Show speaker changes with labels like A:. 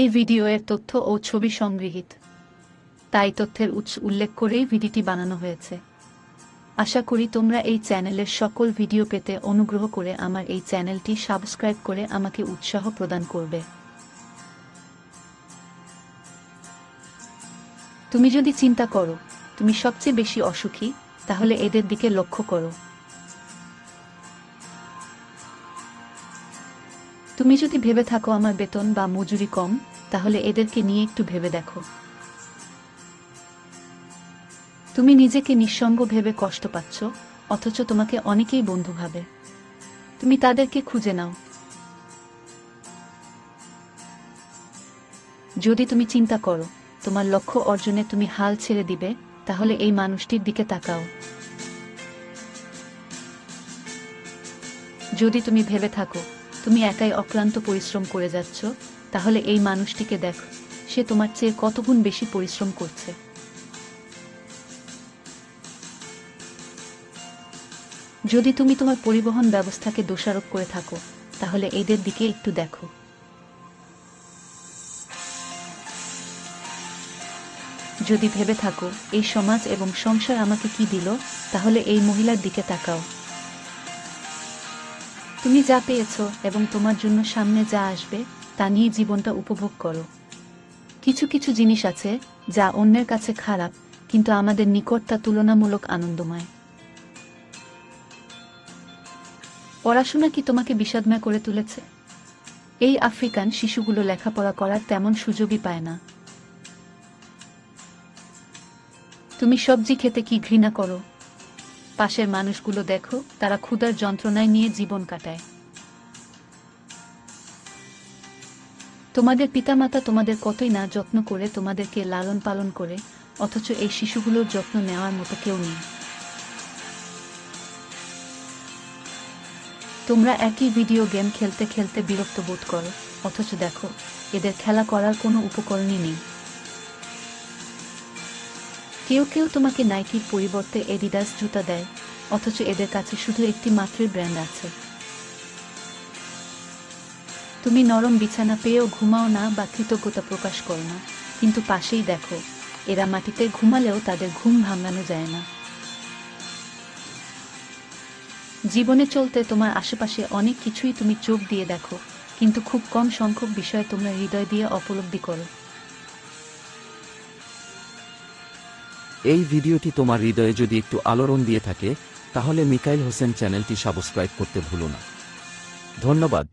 A: এই ভিডিওয়ের তথ্য ও ছবি সংগৃহীত। তাই তথ্যের উৎস উল্লেখ করেই ভিডিওটি বানানো হয়েছে। আশা করি তোমরা এই চ্যানেলের সকল ভিডিও পেতে অনুগ্রহ করে আমার এই চ্যানেলটি সাবস্ক্রাইব করে আমাকে উৎসাহ প্রদান করবে। তুমি যদি চিন্তা করো, তুমি সবচেয়ে বেশি অসুখী, তাহলে এদের দিকে লক্ষ্য করো। তুমি যদি ভেবে থাকো আমার বেতন বা মজুরি কম, তাহলে এদেরকে নিয়ে একটু ভেবে দেখো। তুমি নিজেকে নিঃসঙ্গ ভেবে কষ্ট পাচ্ছ, অথচ তোমাকে অনেকেই বন্ধু ভাবে। তুমি তাদেরকে খুঁজে নাও। যদি তুমি চিন্তা করো, তোমার লক্ষ্য অর্জনে তুমি হাল ছেড়ে দিবে, তাহলে এই মানুষটির দিকে তাকাও। যদি তুমি ভেবে থাকো তুমি একাই অক্লান্ত পরিশ্রম করে যাচ্ছ, তাহলে এই মানুষটিকে দেখো, সে তোমার চেয়ে কতগুণ বেশি পরিশ্রম করছে। যদি তুমি তোমার পরিবহন ব্যবস্থাকে দোষারোপ করে থাকো, তাহলে এদের দিকে একটু দেখো। যদি ভেবে থাকো, এই সমাজ এবং সংসার আমাকে কি দিল, তাহলে এই মহিলার দিকে তাকাও। তুমি যা পেয়েছ এবং তোমার জন্য সামনে যা আসবে, তা নিয়ে জীবনটা উপভোগ করো। কিছু কিছু জিনিস আছে যা অন্যের কাছে খারাপ, কিন্তু আমাদের নিকট তা তুলনামূলক আনন্দময়। পড়াশোনা কি তোমাকে বিষাদময় করে তুলেছে? এই আফ্রিকান শিশুগুলো লেখাপড়া করার তেমন সুযোগই পায় না। তুমি সবজি খেতে কি ঘৃণা করো? পাশের মানুষগুলো দেখো, তারা ক্ষুধার যন্ত্রণায় নিয়ে জীবন কাটায়। তোমাদের পিতামাতা তোমাদের কতই না যত্ন করে তোমাদেরকে লালন পালন করে, অথচ এই শিশুগুলোর যত্ন নেওয়ার মতো কেউ নেই। তোমরা একই ভিডিও গেম খেলতে খেলতে বিরক্ত বোধ করো, অথচ দেখো, এদের খেলা করার কোনো উপকরণই নেই। কেউ কেউ তোমাকে নাইকির পরিবর্তে এডিডাস জুতা দেয়, অথচ এদের কাছে শুধু একটি মাত্রই ব্র্যান্ড আছে। তুমি নরম বিছানা পেয়েও ঘুমাও না বা কৃতজ্ঞতা প্রকাশ করো না। কিন্তু পাশেই দেখো, এরা মাটিতে ঘুমালেও তাদের ঘুম ভাঙানো যায় না। জীবনে চলতে তোমার আশেপাশে অনেক কিছুই তুমি চোখ দিয়ে দেখো, কিন্তু খুব কম সংখ্যক বিষয় তোমরা হৃদয় দিয়ে উপলব্ধি করো।
B: এই ভিডিওটি তোমার হৃদয়ে যদি একটু আলোড়ন দিয়ে থাকে, তাহলে মিকাইল হোসেন চ্যানেলটি সাবস্ক্রাইব করতে ভুলো না। ধন্যবাদ।